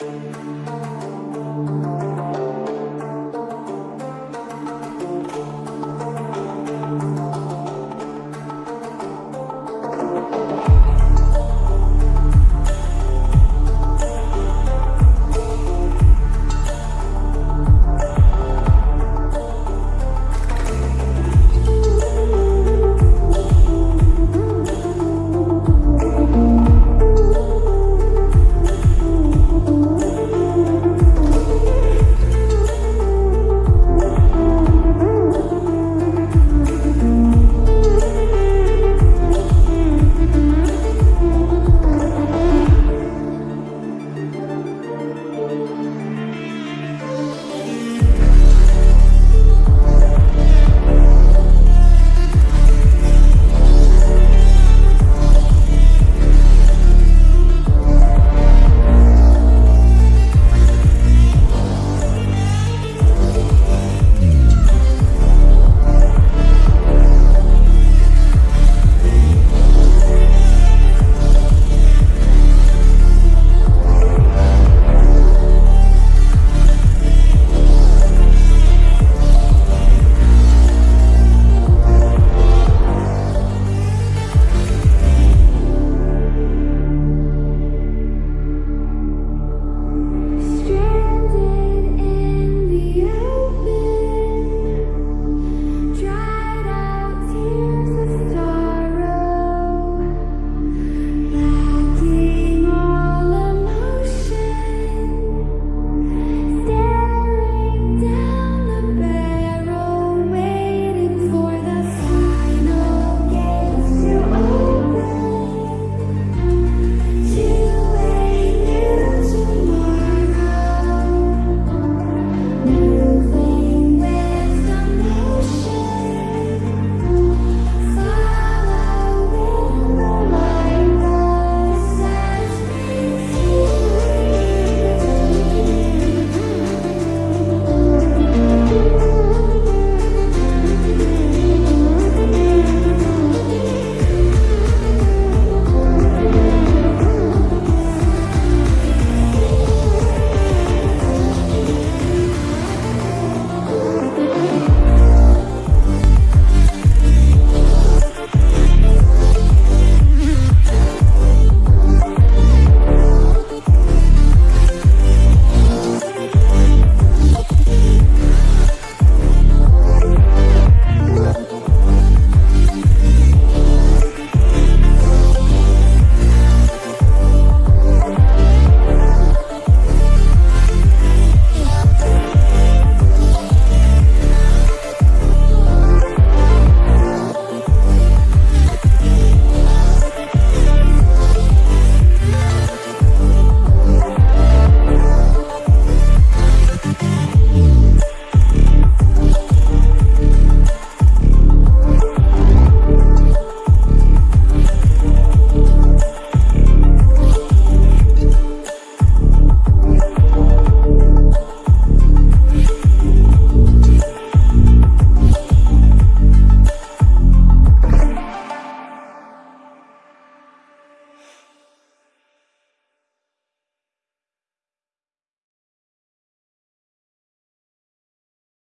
Música